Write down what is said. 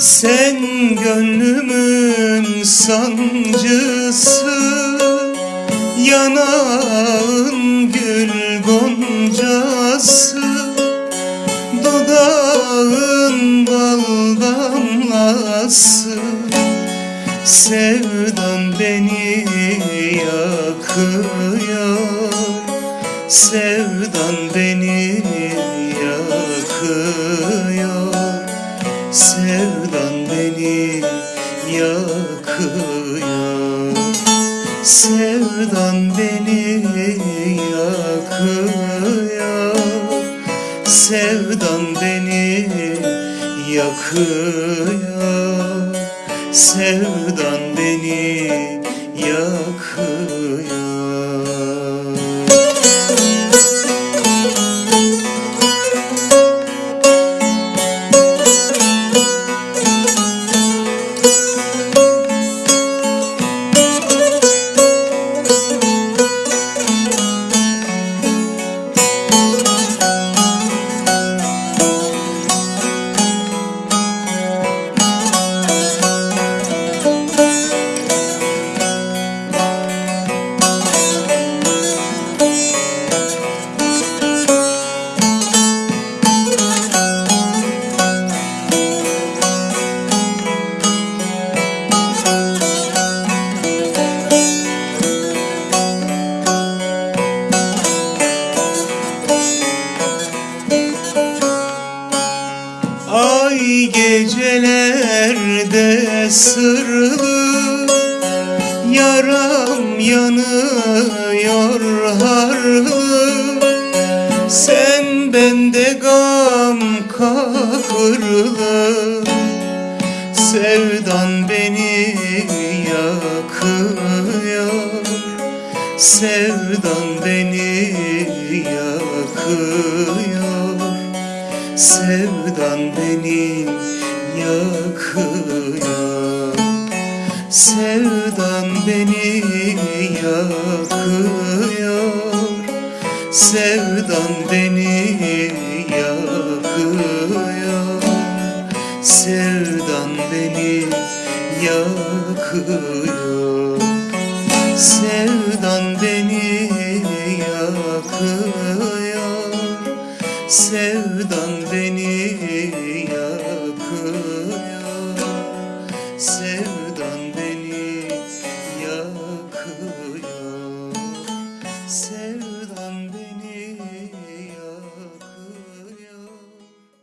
Sen gönlümün sancısı Yanağın gül goncası Dudağın bal damlası. Sevdan beni yakıyor Sevdan beni yakıyor. Yakıyor. Sevdan beni yakıyor. Sevdan beni yakıyor. Sevdan beni yakıyor sırlı Yaram yanıyor harlı Sen bende gam kahırlı Sevdan beni yakıyor. Sevdan beni yakıyor. Sevdan beni yakıyor Sevdan beni yakıyor. Sevdan beni yakıyor. Sevdan beni yakıyor. Sevdan